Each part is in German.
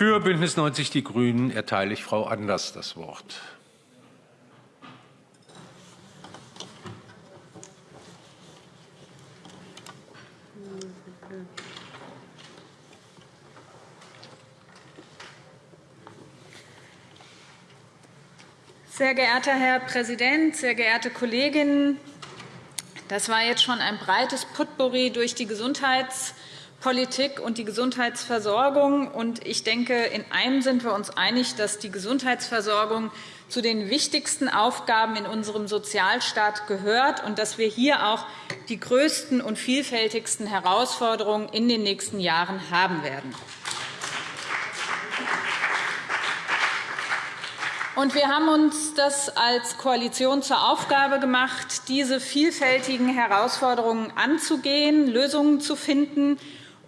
Für BÜNDNIS 90 die GRÜNEN erteile ich Frau Anders das Wort. Sehr geehrter Herr Präsident, sehr geehrte Kolleginnen! Das war jetzt schon ein breites Potpourri durch die Gesundheitspolitik und die Gesundheitsversorgung. Ich denke, in einem sind wir uns einig, dass die Gesundheitsversorgung zu den wichtigsten Aufgaben in unserem Sozialstaat gehört und dass wir hier auch die größten und vielfältigsten Herausforderungen in den nächsten Jahren haben werden. wir haben uns das als Koalition zur Aufgabe gemacht, diese vielfältigen Herausforderungen anzugehen, Lösungen zu finden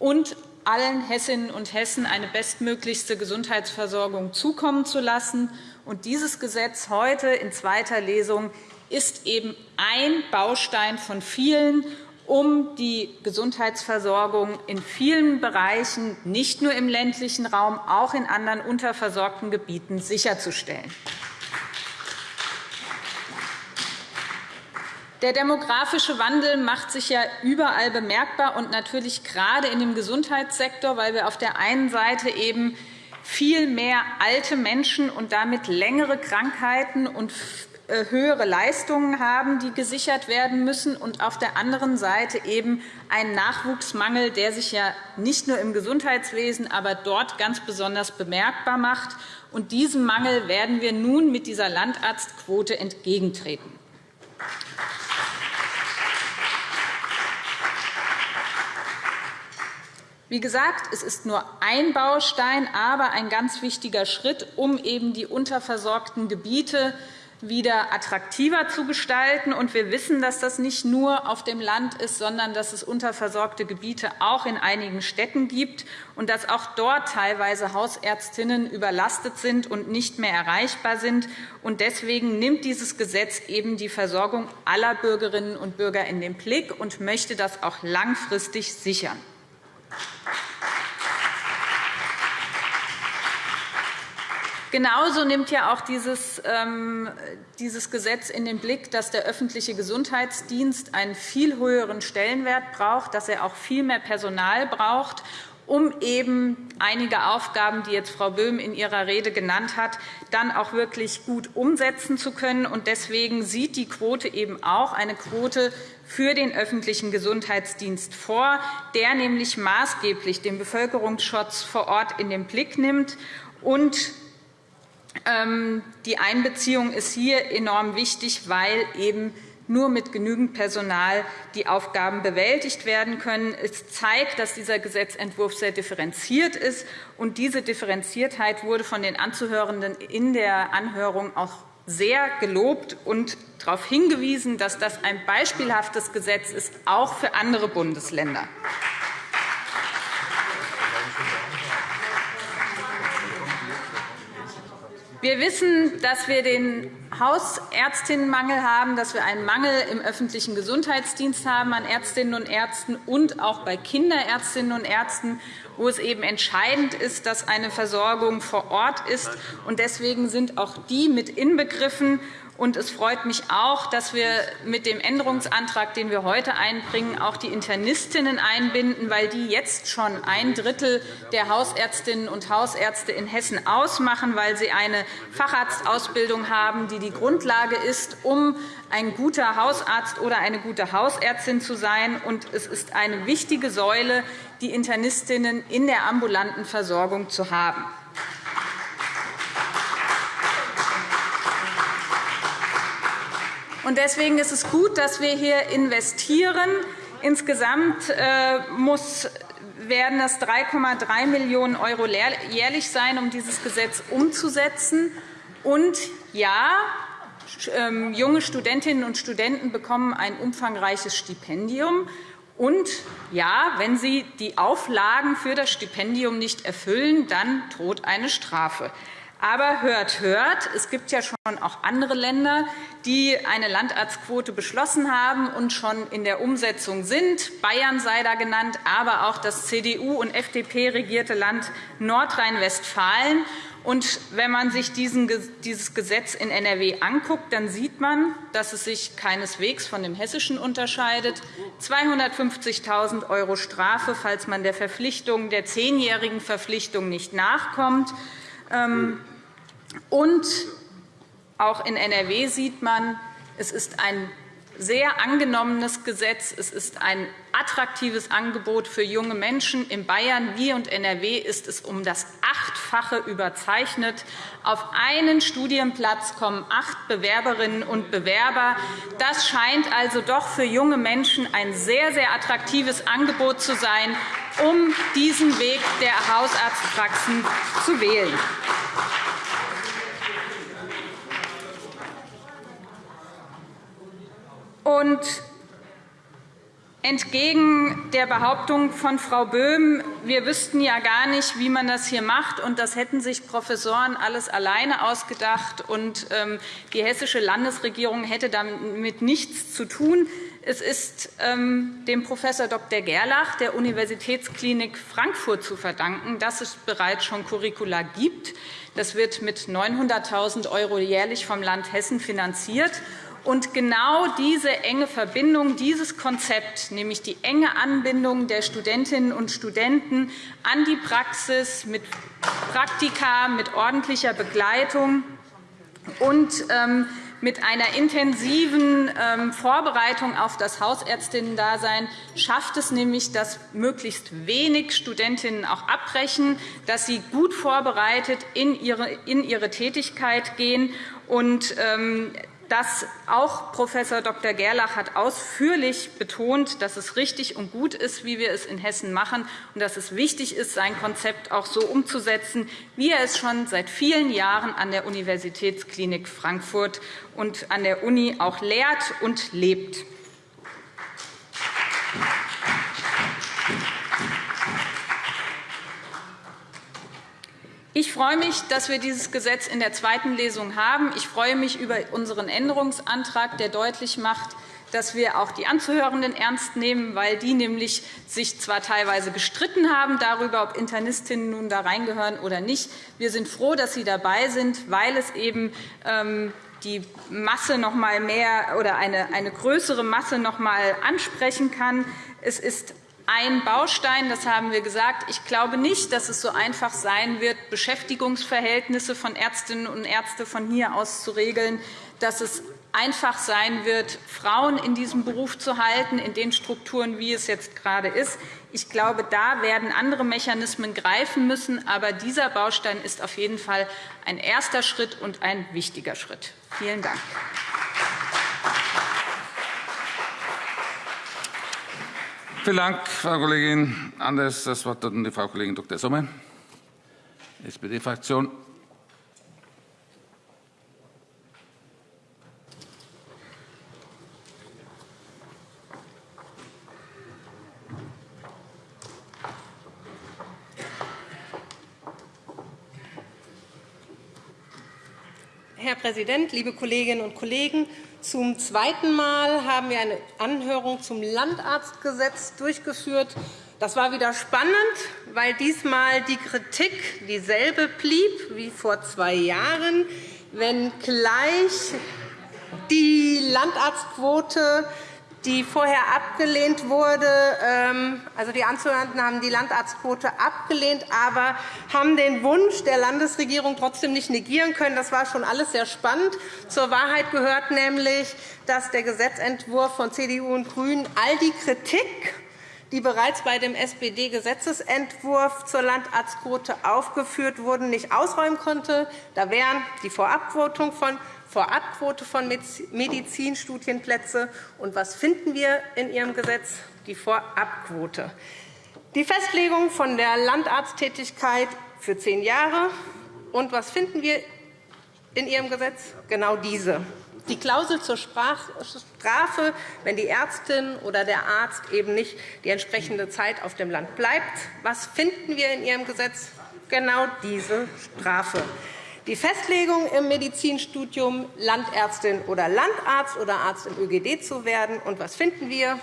und allen Hessinnen und Hessen eine bestmöglichste Gesundheitsversorgung zukommen zu lassen. dieses Gesetz heute in zweiter Lesung ist eben ein Baustein von vielen, um die Gesundheitsversorgung in vielen Bereichen, nicht nur im ländlichen Raum, auch in anderen unterversorgten Gebieten sicherzustellen. Der demografische Wandel macht sich ja überall bemerkbar, und natürlich gerade in dem Gesundheitssektor, weil wir auf der einen Seite eben viel mehr alte Menschen und damit längere Krankheiten und äh, höhere Leistungen haben, die gesichert werden müssen, und auf der anderen Seite eben einen Nachwuchsmangel, der sich ja nicht nur im Gesundheitswesen, aber dort ganz besonders bemerkbar macht. Und diesem Mangel werden wir nun mit dieser Landarztquote entgegentreten. Wie gesagt, es ist nur ein Baustein, aber ein ganz wichtiger Schritt, um eben die unterversorgten Gebiete wieder attraktiver zu gestalten. wir wissen, dass das nicht nur auf dem Land ist, sondern dass es unterversorgte Gebiete auch in einigen Städten gibt und dass auch dort teilweise Hausärztinnen überlastet sind und nicht mehr erreichbar sind. deswegen nimmt dieses Gesetz eben die Versorgung aller Bürgerinnen und Bürger in den Blick und möchte das auch langfristig sichern. Genauso nimmt ja auch dieses, ähm, dieses Gesetz in den Blick, dass der öffentliche Gesundheitsdienst einen viel höheren Stellenwert braucht, dass er auch viel mehr Personal braucht, um eben einige Aufgaben, die jetzt Frau Böhm in ihrer Rede genannt hat, dann auch wirklich gut umsetzen zu können. Deswegen sieht die Quote eben auch eine Quote für den öffentlichen Gesundheitsdienst vor, der nämlich maßgeblich den Bevölkerungsschutz vor Ort in den Blick nimmt und die Einbeziehung ist hier enorm wichtig, weil eben nur mit genügend Personal die Aufgaben bewältigt werden können. Es zeigt, dass dieser Gesetzentwurf sehr differenziert ist. und Diese Differenziertheit wurde von den Anzuhörenden in der Anhörung auch sehr gelobt und darauf hingewiesen, dass das ein beispielhaftes Gesetz ist, auch für andere Bundesländer. Wir wissen, dass wir den Hausärztinnenmangel haben, dass wir einen Mangel im öffentlichen Gesundheitsdienst haben an Ärztinnen und Ärzten und auch bei Kinderärztinnen und Ärzten, wo es eben entscheidend ist, dass eine Versorgung vor Ort ist. Deswegen sind auch die mit inbegriffen. Und es freut mich auch, dass wir mit dem Änderungsantrag, den wir heute einbringen, auch die Internistinnen einbinden, weil die jetzt schon ein Drittel der Hausärztinnen und Hausärzte in Hessen ausmachen, weil sie eine Facharztausbildung haben, die die Grundlage ist, um ein guter Hausarzt oder eine gute Hausärztin zu sein. Und es ist eine wichtige Säule, die Internistinnen in der ambulanten Versorgung zu haben. Deswegen ist es gut, dass wir hier investieren. Insgesamt äh, muss werden es 3,3 Millionen € jährlich sein, um dieses Gesetz umzusetzen. Und ja, ähm, junge Studentinnen und Studenten bekommen ein umfangreiches Stipendium. Und ja, wenn sie die Auflagen für das Stipendium nicht erfüllen, dann droht eine Strafe. Aber hört, hört, es gibt ja schon auch andere Länder, die eine Landarztquote beschlossen haben und schon in der Umsetzung sind. Bayern sei da genannt, aber auch das CDU- und FDP regierte Land Nordrhein-Westfalen. Und wenn man sich dieses Gesetz in NRW anguckt, dann sieht man, dass es sich keineswegs von dem hessischen unterscheidet. 250.000 € Strafe, falls man der Verpflichtung, der zehnjährigen Verpflichtung nicht nachkommt. Ähm, und auch in NRW sieht man, es ist ein sehr angenommenes Gesetz. Es ist ein attraktives Angebot für junge Menschen. In Bayern wie und NRW ist es um das Achtfache überzeichnet. Auf einen Studienplatz kommen acht Bewerberinnen und Bewerber. Das scheint also doch für junge Menschen ein sehr, sehr attraktives Angebot zu sein, um diesen Weg der Hausarztpraxen zu wählen. Und entgegen der Behauptung von Frau Böhm, wir wüssten ja gar nicht, wie man das hier macht, und das hätten sich Professoren alles alleine ausgedacht, und ähm, die hessische Landesregierung hätte damit nichts zu tun. Es ist ähm, dem Prof. Dr. Gerlach der Universitätsklinik Frankfurt zu verdanken, dass es bereits schon Curricula gibt. Das wird mit 900.000 € jährlich vom Land Hessen finanziert. Und genau diese enge Verbindung, dieses Konzept, nämlich die enge Anbindung der Studentinnen und Studenten an die Praxis mit Praktika, mit ordentlicher Begleitung und ähm, mit einer intensiven ähm, Vorbereitung auf das Hausärztinnen-Dasein schafft es nämlich, dass möglichst wenig Studentinnen auch abbrechen, dass sie gut vorbereitet in ihre Tätigkeit gehen. Und ähm, das auch Prof. Dr. Gerlach hat ausführlich betont, dass es richtig und gut ist, wie wir es in Hessen machen, und dass es wichtig ist, sein Konzept auch so umzusetzen, wie er es schon seit vielen Jahren an der Universitätsklinik Frankfurt und an der Uni auch lehrt und lebt. Ich freue mich, dass wir dieses Gesetz in der zweiten Lesung haben. Ich freue mich über unseren Änderungsantrag, der deutlich macht, dass wir auch die Anzuhörenden ernst nehmen, weil die nämlich sich zwar teilweise gestritten haben darüber, ob Internistinnen nun da reingehören oder nicht. Wir sind froh, dass sie dabei sind, weil es eben ähm, die Masse noch mal mehr oder eine, eine größere Masse noch einmal ansprechen kann. Es ist ein Baustein, das haben wir gesagt. Ich glaube nicht, dass es so einfach sein wird, Beschäftigungsverhältnisse von Ärztinnen und Ärzten von hier aus zu regeln, dass es einfach sein wird, Frauen in diesem Beruf zu halten, in den Strukturen, wie es jetzt gerade ist. Ich glaube, da werden andere Mechanismen greifen müssen. Aber dieser Baustein ist auf jeden Fall ein erster Schritt und ein wichtiger Schritt. Vielen Dank. Vielen Dank, Frau Kollegin Anders. Das Wort hat die Frau Kollegin Dr. Sommer, SPD-Fraktion. Herr Präsident, liebe Kolleginnen und Kollegen! Zum zweiten Mal haben wir eine Anhörung zum Landarztgesetz durchgeführt. Das war wieder spannend, weil diesmal die Kritik dieselbe blieb wie vor zwei Jahren, wenngleich die Landarztquote die vorher abgelehnt wurde. Ähm, also die Anzuhörenden haben die Landarztquote abgelehnt, aber haben den Wunsch der Landesregierung trotzdem nicht negieren können. Das war schon alles sehr spannend. Zur Wahrheit gehört nämlich, dass der Gesetzentwurf von CDU und GRÜNEN all die Kritik die bereits bei dem SPD-Gesetzentwurf zur Landarztquote aufgeführt wurden, nicht ausräumen konnte. Da wären die Vorabquotung von Vorabquote von Medizinstudienplätze. Und was finden wir in Ihrem Gesetz? Die Vorabquote. Die Festlegung von der Landarzttätigkeit für zehn Jahre. Und was finden wir in Ihrem Gesetz? Genau diese. Die Klausel zur Strafe, wenn die Ärztin oder der Arzt eben nicht die entsprechende Zeit auf dem Land bleibt. Was finden wir in Ihrem Gesetz? Genau diese Strafe. Die Festlegung im Medizinstudium, Landärztin oder Landarzt oder Arzt im ÖGD zu werden. Und was finden wir?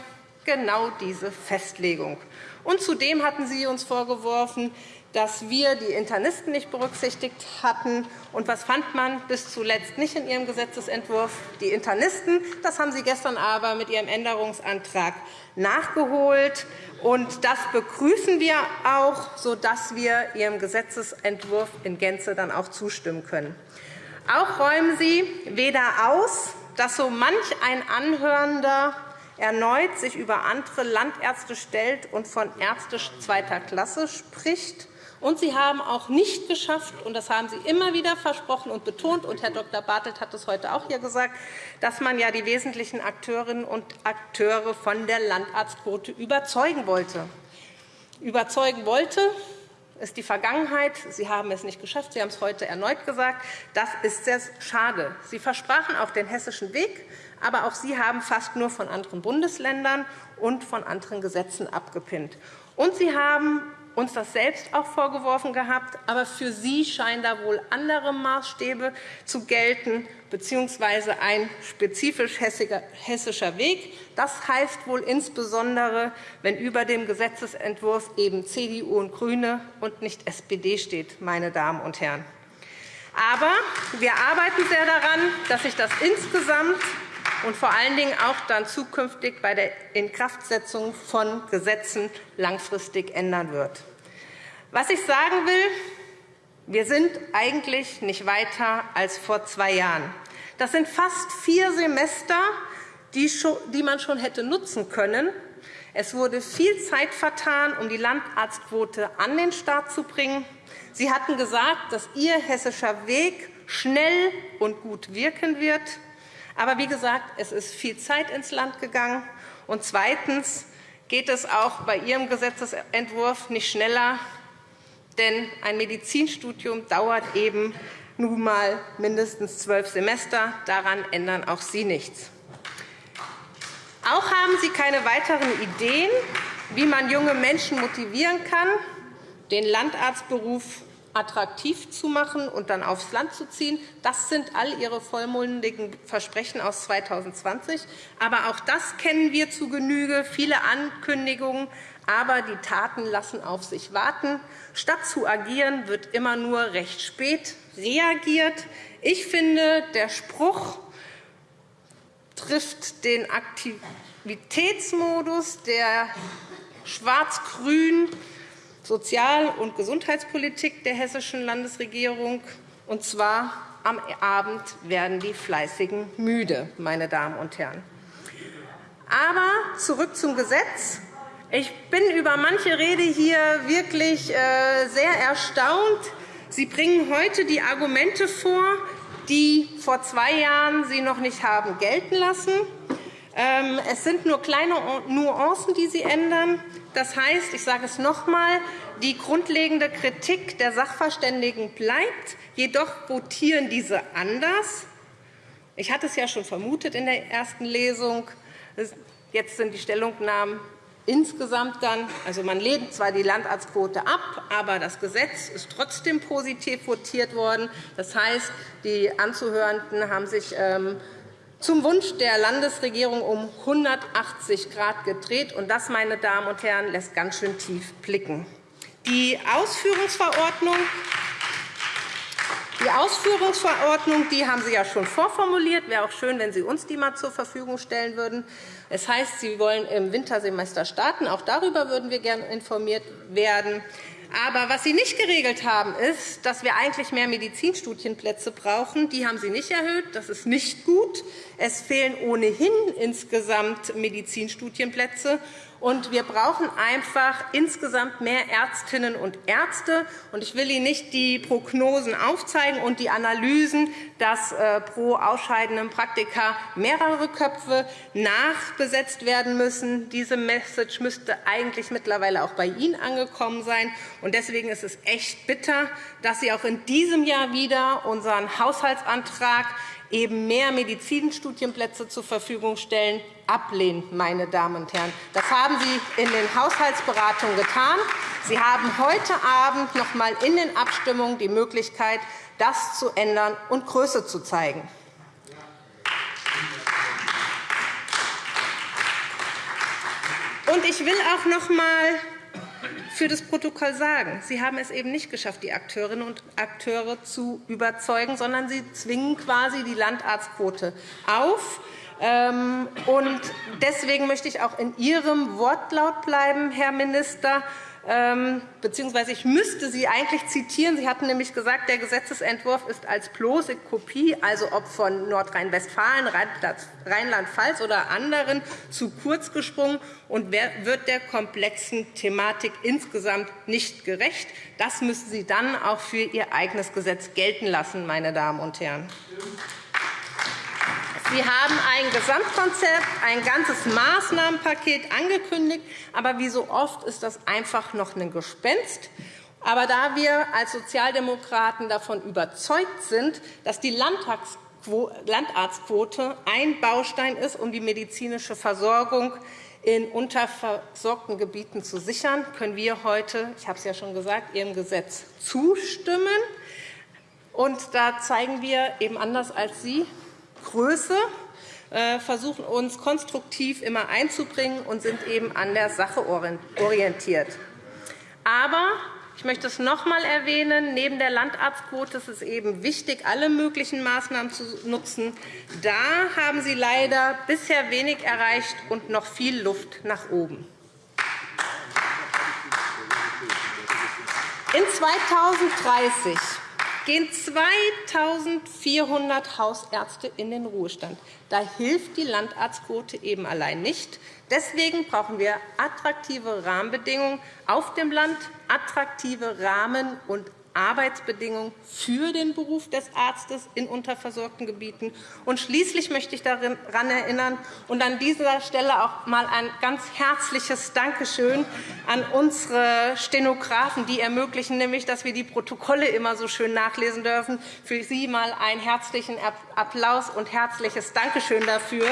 Genau diese Festlegung. Und zudem hatten Sie uns vorgeworfen, dass wir die Internisten nicht berücksichtigt hatten. Und was fand man bis zuletzt nicht in Ihrem Gesetzentwurf? Die Internisten. Das haben Sie gestern aber mit Ihrem Änderungsantrag nachgeholt. Und das begrüßen wir auch, sodass wir Ihrem Gesetzentwurf in Gänze dann auch zustimmen können. Auch räumen Sie weder aus, dass so manch ein Anhörender erneut sich über andere Landärzte stellt und von Ärzte zweiter Klasse spricht, und Sie haben auch nicht geschafft, und das haben Sie immer wieder versprochen und betont, und Herr Dr. Bartelt hat es heute auch hier gesagt, dass man ja die wesentlichen Akteurinnen und Akteure von der Landarztquote überzeugen wollte. Überzeugen wollte ist die Vergangenheit. Sie haben es nicht geschafft. Sie haben es heute erneut gesagt. Das ist sehr schade. Sie versprachen auch den hessischen Weg, aber auch Sie haben fast nur von anderen Bundesländern und von anderen Gesetzen abgepinnt. Und Sie haben uns das selbst auch vorgeworfen gehabt. Aber für Sie scheinen da wohl andere Maßstäbe zu gelten, bzw. ein spezifisch hessischer Weg. Das heißt wohl insbesondere, wenn über dem Gesetzentwurf eben CDU und GRÜNE und nicht SPD steht, meine Damen und Herren. Aber wir arbeiten sehr daran, dass sich das insgesamt und vor allen Dingen auch dann zukünftig bei der Inkraftsetzung von Gesetzen langfristig ändern wird. Was ich sagen will, wir sind eigentlich nicht weiter als vor zwei Jahren. Das sind fast vier Semester, die man schon hätte nutzen können. Es wurde viel Zeit vertan, um die Landarztquote an den Start zu bringen. Sie hatten gesagt, dass Ihr hessischer Weg schnell und gut wirken wird. Aber wie gesagt, es ist viel Zeit ins Land gegangen. Und zweitens geht es auch bei Ihrem Gesetzentwurf nicht schneller, denn ein Medizinstudium dauert eben nun einmal mindestens zwölf Semester. Daran ändern auch Sie nichts. Auch haben Sie keine weiteren Ideen, wie man junge Menschen motivieren kann, den Landarztberuf attraktiv zu machen und dann aufs Land zu ziehen. Das sind all Ihre vollmundigen Versprechen aus 2020. Aber auch das kennen wir zu Genüge, viele Ankündigungen, aber die Taten lassen auf sich warten. Statt zu agieren, wird immer nur recht spät reagiert. Ich finde, der Spruch trifft den Aktivitätsmodus der schwarz-grün Sozial- und Gesundheitspolitik der hessischen Landesregierung. Und zwar am Abend werden die Fleißigen müde, meine Damen und Herren. Aber zurück zum Gesetz. Ich bin über manche Rede hier wirklich äh, sehr erstaunt. Sie bringen heute die Argumente vor, die vor zwei Jahren Sie noch nicht haben gelten lassen. Ähm, es sind nur kleine Nuancen, die Sie ändern. Das heißt, ich sage es noch einmal, die grundlegende Kritik der Sachverständigen bleibt. Jedoch votieren diese anders. Ich hatte es ja schon vermutet in der ersten Lesung. Jetzt sind die Stellungnahmen insgesamt dann, also man lehnt zwar die Landarztquote ab, aber das Gesetz ist trotzdem positiv votiert worden. Das heißt, die Anzuhörenden haben sich ähm, zum Wunsch der Landesregierung um 180 Grad gedreht. Und das, meine Damen und Herren, lässt ganz schön tief blicken. Die Ausführungsverordnung die Ausführungsverordnung die haben Sie ja schon vorformuliert. Es wäre auch schön, wenn Sie uns die einmal zur Verfügung stellen würden. Das heißt, Sie wollen im Wintersemester starten. Auch darüber würden wir gerne informiert werden. Aber was Sie nicht geregelt haben, ist, dass wir eigentlich mehr Medizinstudienplätze brauchen. Die haben Sie nicht erhöht. Das ist nicht gut. Es fehlen ohnehin insgesamt Medizinstudienplätze. Und wir brauchen einfach insgesamt mehr Ärztinnen und Ärzte. Und ich will Ihnen nicht die Prognosen aufzeigen und die Analysen, dass äh, pro ausscheidendem Praktika mehrere Köpfe nachbesetzt werden müssen. Diese Message müsste eigentlich mittlerweile auch bei Ihnen angekommen sein. Und deswegen ist es echt bitter, dass Sie auch in diesem Jahr wieder unseren Haushaltsantrag eben mehr Medizinstudienplätze zur Verfügung stellen, ablehnen. Meine Damen und Herren. Das haben Sie in den Haushaltsberatungen getan. Sie haben heute Abend noch einmal in den Abstimmungen die Möglichkeit, das zu ändern und Größe zu zeigen. Und ich will auch noch einmal für das Protokoll sagen, Sie haben es eben nicht geschafft, die Akteurinnen und Akteure zu überzeugen, sondern Sie zwingen quasi die Landarztquote auf. Ähm, deswegen möchte ich auch in Ihrem Wortlaut bleiben, Herr Minister. Ähm, beziehungsweise ich müsste Sie eigentlich zitieren. Sie hatten nämlich gesagt, der Gesetzentwurf ist als bloße Kopie, also ob von Nordrhein-Westfalen, Rheinland-Pfalz oder anderen, zu kurz gesprungen und wird der komplexen Thematik insgesamt nicht gerecht. Das müssen Sie dann auch für Ihr eigenes Gesetz gelten lassen, meine Damen und Herren. Sie haben ein Gesamtkonzept, ein ganzes Maßnahmenpaket angekündigt. Aber wie so oft ist das einfach noch ein Gespenst. Aber da wir als Sozialdemokraten davon überzeugt sind, dass die Landarztquote ein Baustein ist, um die medizinische Versorgung in unterversorgten Gebieten zu sichern, können wir heute, ich habe es ja schon gesagt, Ihrem Gesetz zustimmen. Und da zeigen wir eben anders als Sie Größe, äh, versuchen uns konstruktiv immer einzubringen und sind eben an der Sache orientiert. Aber ich möchte es noch einmal erwähnen. Neben der Landarztquote ist es eben wichtig, alle möglichen Maßnahmen zu nutzen. Da haben Sie leider bisher wenig erreicht und noch viel Luft nach oben. In 2030 gehen 2.400 Hausärzte in den Ruhestand. Da hilft die Landarztquote eben allein nicht. Deswegen brauchen wir attraktive Rahmenbedingungen auf dem Land, attraktive Rahmen- und Arbeitsbedingungen für den Beruf des Arztes in unterversorgten Gebieten. Und schließlich möchte ich daran erinnern und an dieser Stelle auch einmal ein ganz herzliches Dankeschön an unsere Stenografen, die ermöglichen, nämlich, dass wir die Protokolle immer so schön nachlesen dürfen. Für Sie einmal einen herzlichen Applaus und herzliches Dankeschön dafür.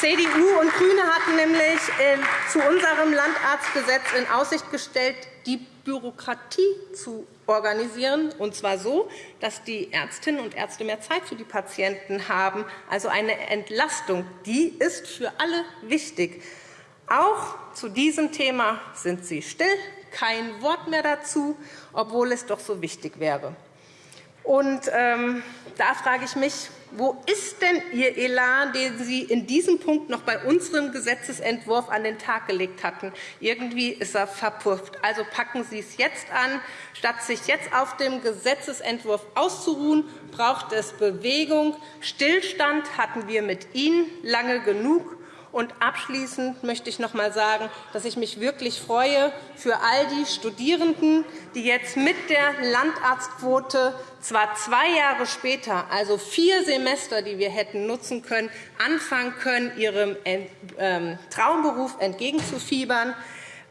CDU und GRÜNE hatten nämlich äh, zu unserem Landarztgesetz in Aussicht gestellt, die Bürokratie zu organisieren, und zwar so, dass die Ärztinnen und Ärzte mehr Zeit für die Patienten haben, also eine Entlastung. Die ist für alle wichtig. Auch zu diesem Thema sind Sie still, kein Wort mehr dazu, obwohl es doch so wichtig wäre. Und, ähm, da frage ich mich, wo ist denn Ihr Elan, den Sie in diesem Punkt noch bei unserem Gesetzentwurf an den Tag gelegt hatten? Irgendwie ist er verpufft. Also packen Sie es jetzt an. Statt sich jetzt auf dem Gesetzentwurf auszuruhen, braucht es Bewegung. Stillstand hatten wir mit Ihnen lange genug. Und abschließend möchte ich noch einmal sagen, dass ich mich wirklich freue für all die Studierenden, die jetzt mit der Landarztquote zwar zwei Jahre später, also vier Semester, die wir hätten nutzen können, anfangen können, ihrem ähm, Traumberuf entgegenzufiebern.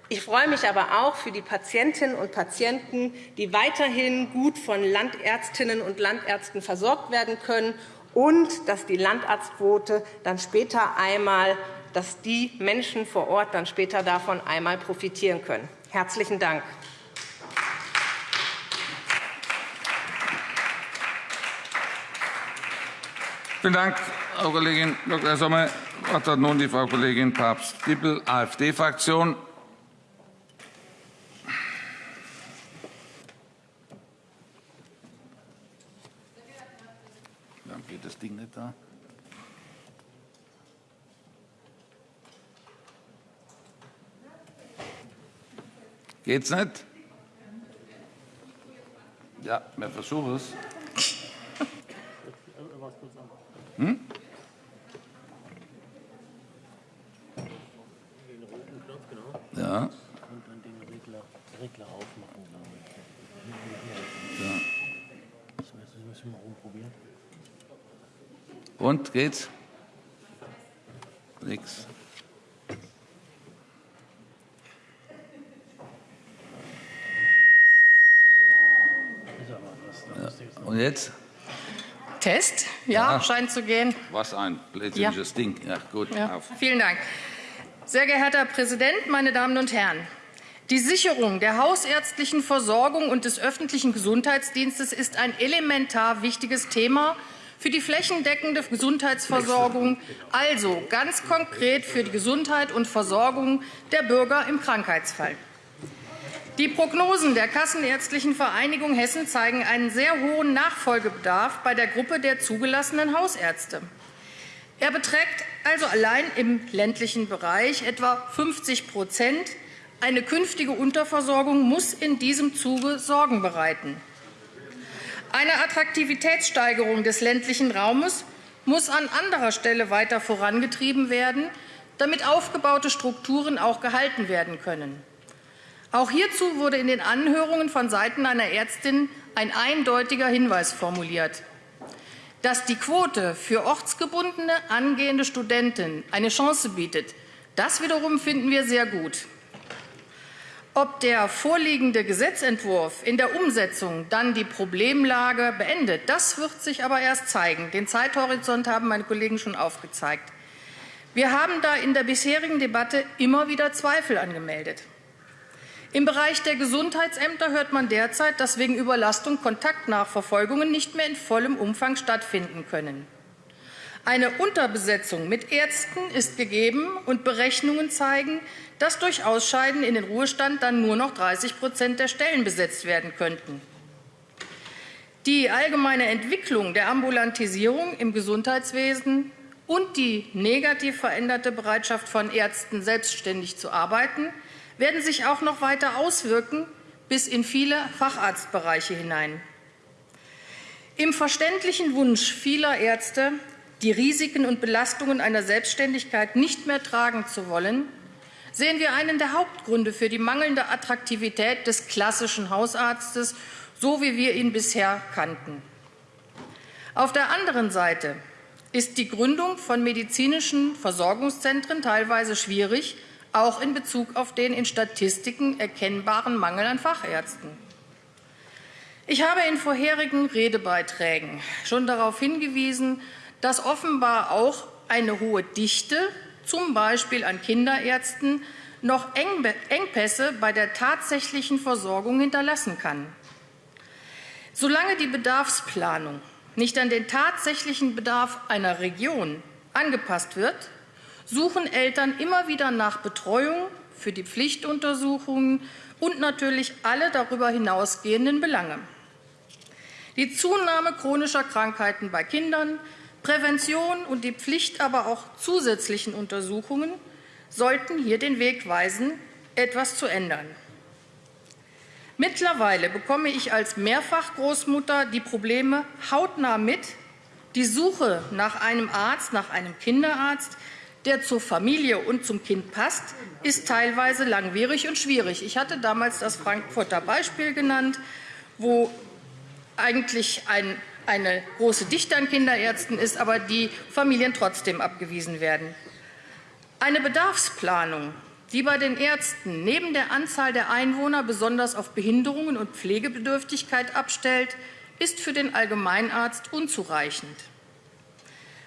Ich freue mich aber auch für die Patientinnen und Patienten, die weiterhin gut von Landärztinnen und Landärzten versorgt werden können und dass die Landarztquote dann später einmal, dass die Menschen vor Ort dann später davon einmal profitieren können. Herzlichen Dank. Vielen Dank, Frau Kollegin Dr. Sommer. Das Wort hat nun die Frau Kollegin Papst-Dippel, AfD-Fraktion. Geht das Ding nicht da? Geht's nicht? Ja, wir versuchen es. Hm? Ja. Und dann den Regler, Regler aufmachen, glaube ich. Ja. Das müssen wir mal rumprobieren. Und geht's? Nix. Ja. Und jetzt? Test. Ja, ja, scheint zu gehen. Was ein blödsinniges ja. Ding. Ja, gut. Ja. Vielen Dank. Sehr geehrter Herr Präsident, meine Damen und Herren! Die Sicherung der hausärztlichen Versorgung und des öffentlichen Gesundheitsdienstes ist ein elementar wichtiges Thema für die flächendeckende Gesundheitsversorgung, also ganz konkret für die Gesundheit und Versorgung der Bürger im Krankheitsfall. Die Prognosen der Kassenärztlichen Vereinigung Hessen zeigen einen sehr hohen Nachfolgebedarf bei der Gruppe der zugelassenen Hausärzte. Er beträgt also allein im ländlichen Bereich etwa 50% Eine künftige Unterversorgung muss in diesem Zuge Sorgen bereiten. Eine Attraktivitätssteigerung des ländlichen Raumes muss an anderer Stelle weiter vorangetrieben werden, damit aufgebaute Strukturen auch gehalten werden können. Auch hierzu wurde in den Anhörungen von Seiten einer Ärztin ein eindeutiger Hinweis formuliert. Dass die Quote für ortsgebundene angehende Studenten eine Chance bietet, das wiederum finden wir sehr gut. Ob der vorliegende Gesetzentwurf in der Umsetzung dann die Problemlage beendet, das wird sich aber erst zeigen. Den Zeithorizont haben meine Kollegen schon aufgezeigt. Wir haben da in der bisherigen Debatte immer wieder Zweifel angemeldet. Im Bereich der Gesundheitsämter hört man derzeit, dass wegen Überlastung Kontaktnachverfolgungen nicht mehr in vollem Umfang stattfinden können. Eine Unterbesetzung mit Ärzten ist gegeben, und Berechnungen zeigen, dass durch Ausscheiden in den Ruhestand dann nur noch 30% der Stellen besetzt werden könnten. Die allgemeine Entwicklung der Ambulantisierung im Gesundheitswesen und die negativ veränderte Bereitschaft von Ärzten, selbstständig zu arbeiten, werden sich auch noch weiter auswirken bis in viele Facharztbereiche hinein. Im verständlichen Wunsch vieler Ärzte, die Risiken und Belastungen einer Selbstständigkeit nicht mehr tragen zu wollen, sehen wir einen der Hauptgründe für die mangelnde Attraktivität des klassischen Hausarztes, so wie wir ihn bisher kannten. Auf der anderen Seite ist die Gründung von medizinischen Versorgungszentren teilweise schwierig, auch in Bezug auf den in Statistiken erkennbaren Mangel an Fachärzten. Ich habe in vorherigen Redebeiträgen schon darauf hingewiesen, dass offenbar auch eine hohe Dichte, zum Beispiel an Kinderärzten, noch Engpässe bei der tatsächlichen Versorgung hinterlassen kann. Solange die Bedarfsplanung nicht an den tatsächlichen Bedarf einer Region angepasst wird, suchen Eltern immer wieder nach Betreuung für die Pflichtuntersuchungen und natürlich alle darüber hinausgehenden Belange. Die Zunahme chronischer Krankheiten bei Kindern, Prävention und die Pflicht aber auch zusätzlichen Untersuchungen sollten hier den Weg weisen, etwas zu ändern. Mittlerweile bekomme ich als Mehrfachgroßmutter die Probleme hautnah mit. Die Suche nach einem Arzt, nach einem Kinderarzt, der zur Familie und zum Kind passt, ist teilweise langwierig und schwierig. Ich hatte damals das Frankfurter Beispiel genannt, wo eigentlich ein, eine große Dichte an Kinderärzten ist, aber die Familien trotzdem abgewiesen werden. Eine Bedarfsplanung, die bei den Ärzten neben der Anzahl der Einwohner besonders auf Behinderungen und Pflegebedürftigkeit abstellt, ist für den Allgemeinarzt unzureichend.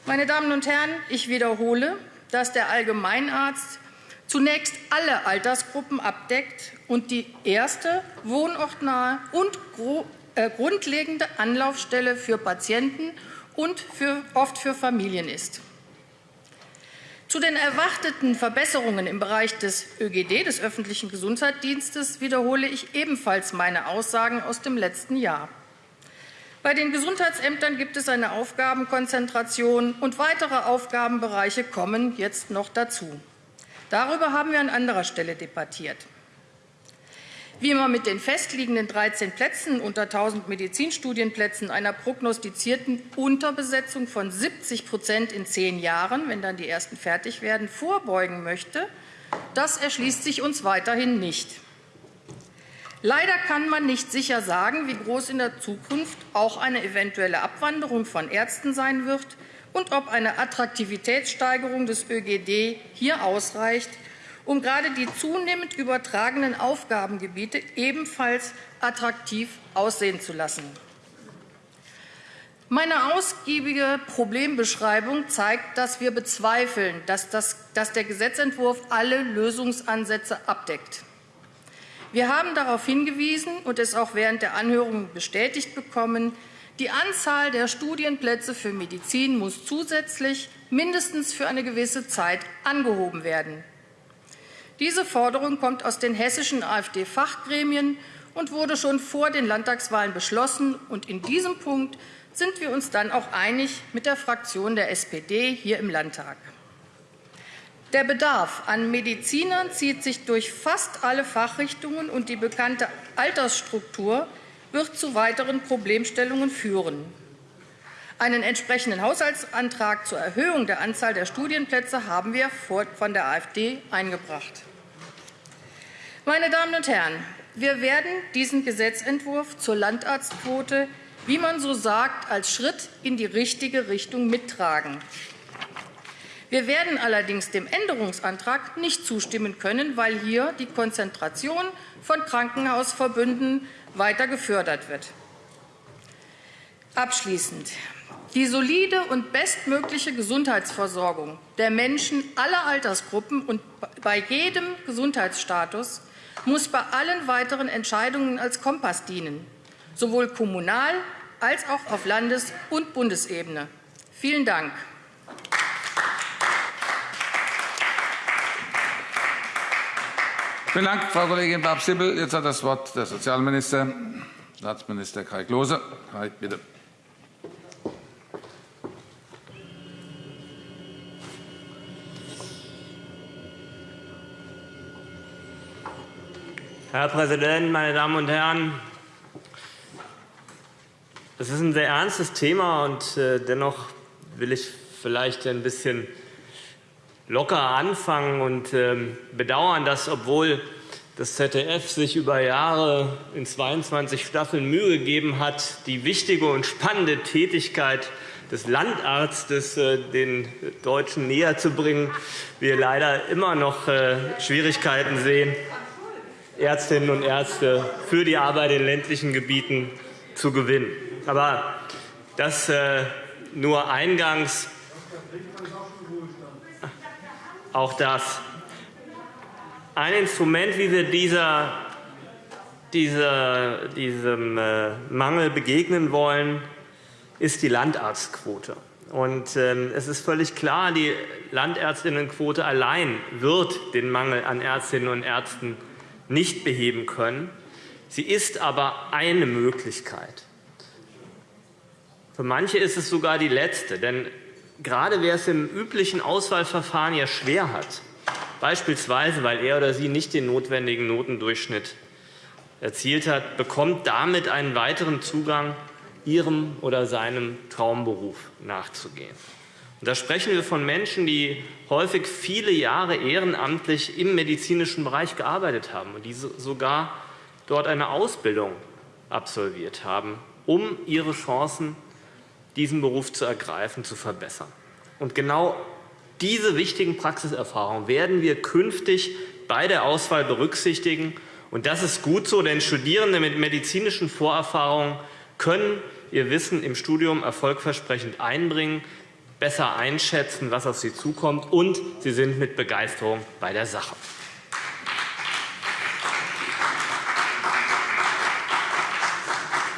Meine Damen und Herren, ich wiederhole, dass der Allgemeinarzt zunächst alle Altersgruppen abdeckt und die erste wohnortnahe und äh, grundlegende Anlaufstelle für Patienten und für, oft für Familien ist. Zu den erwarteten Verbesserungen im Bereich des ÖGD, des öffentlichen Gesundheitsdienstes, wiederhole ich ebenfalls meine Aussagen aus dem letzten Jahr. Bei den Gesundheitsämtern gibt es eine Aufgabenkonzentration, und weitere Aufgabenbereiche kommen jetzt noch dazu. Darüber haben wir an anderer Stelle debattiert. Wie man mit den festliegenden 13 Plätzen unter 1.000 Medizinstudienplätzen einer prognostizierten Unterbesetzung von 70% in zehn Jahren, wenn dann die ersten fertig werden, vorbeugen möchte, das erschließt sich uns weiterhin nicht. Leider kann man nicht sicher sagen, wie groß in der Zukunft auch eine eventuelle Abwanderung von Ärzten sein wird und ob eine Attraktivitätssteigerung des ÖGD hier ausreicht, um gerade die zunehmend übertragenen Aufgabengebiete ebenfalls attraktiv aussehen zu lassen. Meine ausgiebige Problembeschreibung zeigt, dass wir bezweifeln, dass, das, dass der Gesetzentwurf alle Lösungsansätze abdeckt. Wir haben darauf hingewiesen und es auch während der Anhörung bestätigt bekommen, die Anzahl der Studienplätze für Medizin muss zusätzlich mindestens für eine gewisse Zeit angehoben werden. Diese Forderung kommt aus den hessischen AfD-Fachgremien und wurde schon vor den Landtagswahlen beschlossen. Und in diesem Punkt sind wir uns dann auch einig mit der Fraktion der SPD hier im Landtag. Der Bedarf an Medizinern zieht sich durch fast alle Fachrichtungen, und die bekannte Altersstruktur wird zu weiteren Problemstellungen führen. Einen entsprechenden Haushaltsantrag zur Erhöhung der Anzahl der Studienplätze haben wir von der AfD eingebracht. Meine Damen und Herren, wir werden diesen Gesetzentwurf zur Landarztquote wie man so sagt, als Schritt in die richtige Richtung mittragen. Wir werden allerdings dem Änderungsantrag nicht zustimmen können, weil hier die Konzentration von Krankenhausverbünden weiter gefördert wird. Abschließend. Die solide und bestmögliche Gesundheitsversorgung der Menschen aller Altersgruppen und bei jedem Gesundheitsstatus muss bei allen weiteren Entscheidungen als Kompass dienen sowohl kommunal als auch auf Landes- und Bundesebene. Vielen Dank. Vielen Dank, Frau Kollegin Bab-Sibbel. Jetzt hat das Wort der Sozialminister, Staatsminister Kai Klose. Kai, bitte. Herr Präsident, meine Damen und Herren! Das ist ein sehr ernstes Thema, und äh, dennoch will ich vielleicht ein bisschen locker anfangen und ähm, bedauern, dass, obwohl das ZDF sich über Jahre in 22 Staffeln Mühe gegeben hat, die wichtige und spannende Tätigkeit des Landarztes äh, den Deutschen näher zu bringen, wir leider immer noch äh, Schwierigkeiten sehen, Ärztinnen und Ärzte für die Arbeit in ländlichen Gebieten zu gewinnen. Aber das äh, nur eingangs. Auch das. Ein Instrument, wie wir dieser, dieser, diesem äh, Mangel begegnen wollen, ist die Landarztquote. Und, ähm, es ist völlig klar, die Landärztinnenquote allein wird den Mangel an Ärztinnen und Ärzten nicht beheben können. Sie ist aber eine Möglichkeit. Für manche ist es sogar die letzte. Denn gerade wer es im üblichen Auswahlverfahren ja schwer hat, beispielsweise weil er oder sie nicht den notwendigen Notendurchschnitt erzielt hat, bekommt damit einen weiteren Zugang, ihrem oder seinem Traumberuf nachzugehen. Da sprechen wir von Menschen, die häufig viele Jahre ehrenamtlich im medizinischen Bereich gearbeitet haben und die sogar dort eine Ausbildung absolviert haben, um ihre Chancen diesen Beruf zu ergreifen, zu verbessern. Und genau diese wichtigen Praxiserfahrungen werden wir künftig bei der Auswahl berücksichtigen. Und das ist gut so, denn Studierende mit medizinischen Vorerfahrungen können ihr Wissen im Studium erfolgversprechend einbringen, besser einschätzen, was auf sie zukommt, und sie sind mit Begeisterung bei der Sache.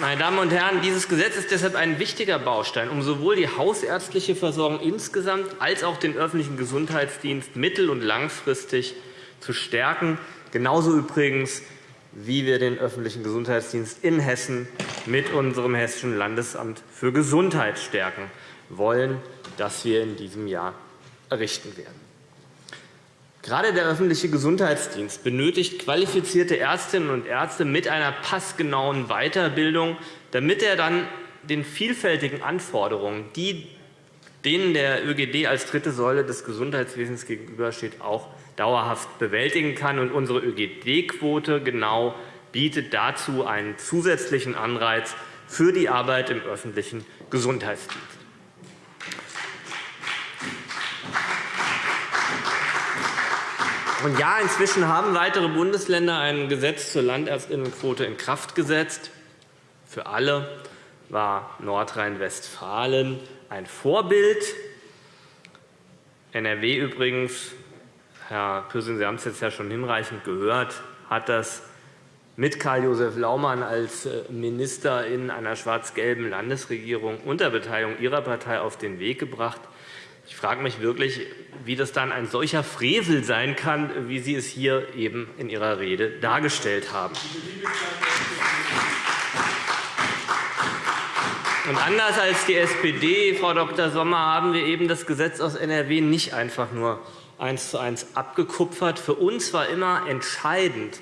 Meine Damen und Herren, dieses Gesetz ist deshalb ein wichtiger Baustein, um sowohl die hausärztliche Versorgung insgesamt als auch den öffentlichen Gesundheitsdienst mittel- und langfristig zu stärken. Genauso übrigens, wie wir den öffentlichen Gesundheitsdienst in Hessen mit unserem Hessischen Landesamt für Gesundheit stärken wollen, das wir in diesem Jahr errichten werden. Gerade der öffentliche Gesundheitsdienst benötigt qualifizierte Ärztinnen und Ärzte mit einer passgenauen Weiterbildung, damit er dann den vielfältigen Anforderungen, die denen der ÖGD als dritte Säule des Gesundheitswesens gegenübersteht, auch dauerhaft bewältigen kann. Und unsere ÖGD-Quote genau bietet dazu einen zusätzlichen Anreiz für die Arbeit im öffentlichen Gesundheitsdienst. Und ja, inzwischen haben weitere Bundesländer ein Gesetz zur Landärztinnenquote in Kraft gesetzt, für alle. war Nordrhein-Westfalen ein Vorbild. NRW übrigens, Herr Pürsün, Sie haben es jetzt ja schon hinreichend gehört, hat das mit Karl-Josef Laumann als äh, Minister in einer schwarz-gelben Landesregierung unter Beteiligung Ihrer Partei auf den Weg gebracht. Ich frage mich wirklich, wie das dann ein solcher Frevel sein kann, wie Sie es hier eben in Ihrer Rede dargestellt haben. Und anders als die SPD, Frau Dr. Sommer, haben wir eben das Gesetz aus NRW nicht einfach nur eins zu eins abgekupfert. Für uns war immer entscheidend,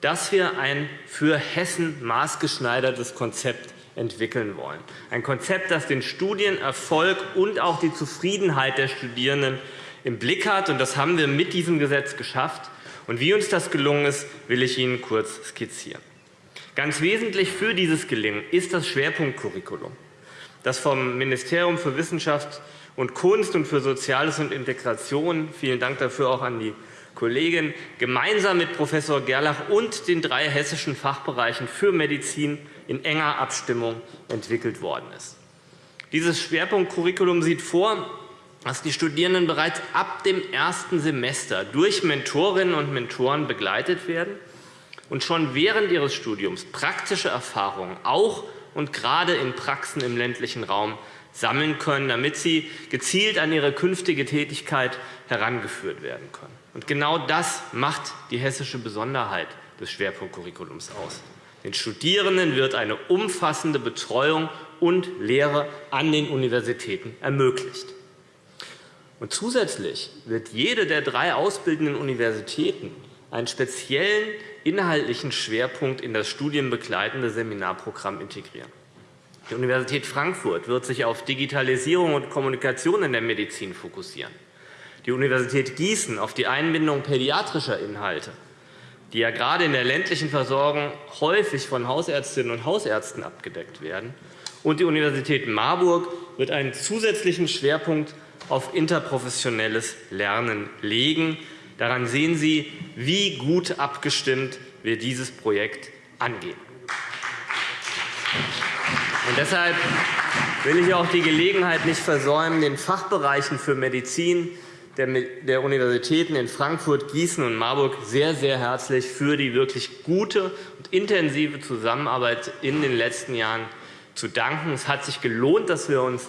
dass wir ein für Hessen maßgeschneidertes Konzept entwickeln wollen. Ein Konzept, das den Studienerfolg und auch die Zufriedenheit der Studierenden im Blick hat. Und das haben wir mit diesem Gesetz geschafft. Und wie uns das gelungen ist, will ich Ihnen kurz skizzieren. Ganz wesentlich für dieses Gelingen ist das Schwerpunktcurriculum, das vom Ministerium für Wissenschaft und Kunst und für Soziales und Integration – vielen Dank dafür auch an die Kollegin gemeinsam mit Professor Gerlach und den drei hessischen Fachbereichen für Medizin in enger Abstimmung entwickelt worden ist. Dieses Schwerpunktcurriculum sieht vor, dass die Studierenden bereits ab dem ersten Semester durch Mentorinnen und Mentoren begleitet werden und schon während ihres Studiums praktische Erfahrungen auch und gerade in Praxen im ländlichen Raum sammeln können, damit sie gezielt an ihre künftige Tätigkeit herangeführt werden können. Und genau das macht die hessische Besonderheit des Schwerpunktcurriculums aus. Den Studierenden wird eine umfassende Betreuung und Lehre an den Universitäten ermöglicht. Und zusätzlich wird jede der drei ausbildenden Universitäten einen speziellen inhaltlichen Schwerpunkt in das studienbegleitende Seminarprogramm integrieren. Die Universität Frankfurt wird sich auf Digitalisierung und Kommunikation in der Medizin fokussieren die Universität Gießen auf die Einbindung pädiatrischer Inhalte, die ja gerade in der ländlichen Versorgung häufig von Hausärztinnen und Hausärzten abgedeckt werden. Und die Universität Marburg wird einen zusätzlichen Schwerpunkt auf interprofessionelles Lernen legen. Daran sehen Sie, wie gut abgestimmt wir dieses Projekt angehen. Und deshalb will ich auch die Gelegenheit nicht versäumen, den Fachbereichen für Medizin, der Universitäten in Frankfurt, Gießen und Marburg sehr, sehr herzlich für die wirklich gute und intensive Zusammenarbeit in den letzten Jahren zu danken. Es hat sich gelohnt, dass wir uns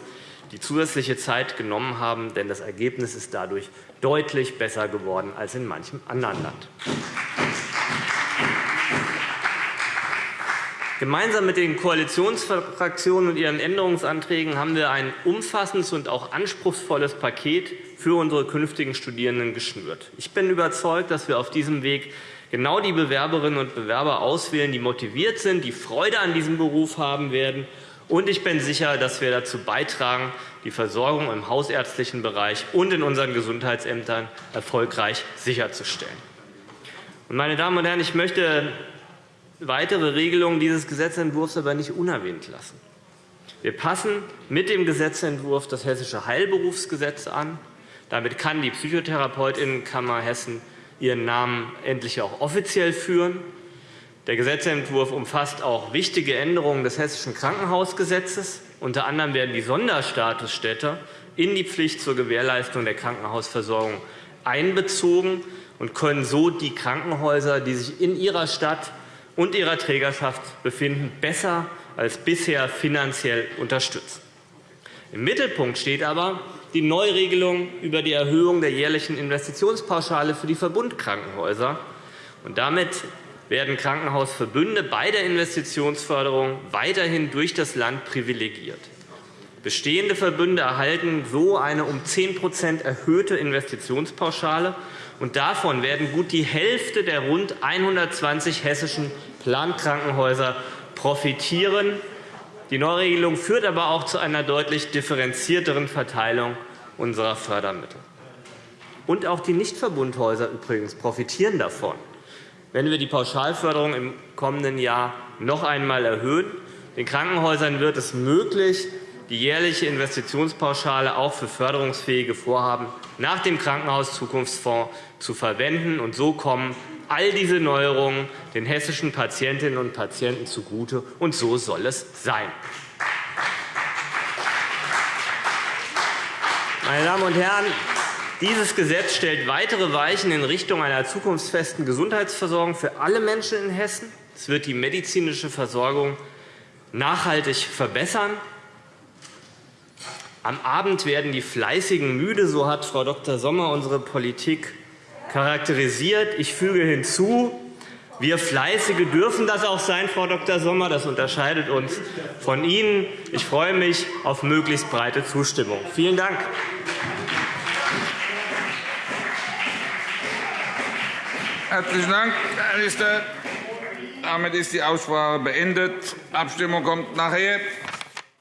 die zusätzliche Zeit genommen haben, denn das Ergebnis ist dadurch deutlich besser geworden als in manchem anderen Land. Gemeinsam mit den Koalitionsfraktionen und ihren Änderungsanträgen haben wir ein umfassendes und auch anspruchsvolles Paket für unsere künftigen Studierenden geschnürt. Ich bin überzeugt, dass wir auf diesem Weg genau die Bewerberinnen und Bewerber auswählen, die motiviert sind, die Freude an diesem Beruf haben werden. Und ich bin sicher, dass wir dazu beitragen, die Versorgung im hausärztlichen Bereich und in unseren Gesundheitsämtern erfolgreich sicherzustellen. Meine Damen und Herren, ich möchte weitere Regelungen dieses Gesetzentwurfs aber nicht unerwähnt lassen. Wir passen mit dem Gesetzentwurf das Hessische Heilberufsgesetz an. Damit kann die Psychotherapeutinnenkammer Hessen ihren Namen endlich auch offiziell führen. Der Gesetzentwurf umfasst auch wichtige Änderungen des Hessischen Krankenhausgesetzes. Unter anderem werden die Sonderstatusstädte in die Pflicht zur Gewährleistung der Krankenhausversorgung einbezogen und können so die Krankenhäuser, die sich in ihrer Stadt und ihrer Trägerschaft befinden, besser als bisher finanziell unterstützen. Im Mittelpunkt steht aber die Neuregelung über die Erhöhung der jährlichen Investitionspauschale für die Verbundkrankenhäuser. Und damit werden Krankenhausverbünde bei der Investitionsförderung weiterhin durch das Land privilegiert. Bestehende Verbünde erhalten so eine um 10% erhöhte Investitionspauschale und davon werden gut die Hälfte der rund 120 hessischen Plankrankenhäuser profitieren. Die Neuregelung führt aber auch zu einer deutlich differenzierteren Verteilung unserer Fördermittel. Und auch die Nichtverbundhäuser übrigens profitieren davon. Wenn wir die Pauschalförderung im kommenden Jahr noch einmal erhöhen, den Krankenhäusern wird es möglich, die jährliche Investitionspauschale auch für förderungsfähige Vorhaben nach dem Krankenhauszukunftsfonds zu verwenden. Und so kommen all diese Neuerungen den hessischen Patientinnen und Patienten zugute, und so soll es sein. Meine Damen und Herren, dieses Gesetz stellt weitere Weichen in Richtung einer zukunftsfesten Gesundheitsversorgung für alle Menschen in Hessen. Es wird die medizinische Versorgung nachhaltig verbessern. Am Abend werden die Fleißigen müde, so hat Frau Dr. Sommer unsere Politik charakterisiert. Ich füge hinzu, wir Fleißige dürfen das auch sein, Frau Dr. Sommer. Das unterscheidet uns von Ihnen. Ich freue mich auf möglichst breite Zustimmung. Vielen Dank. Herzlichen Dank, Herr Minister. Damit ist die Aussprache beendet. Die Abstimmung kommt nachher.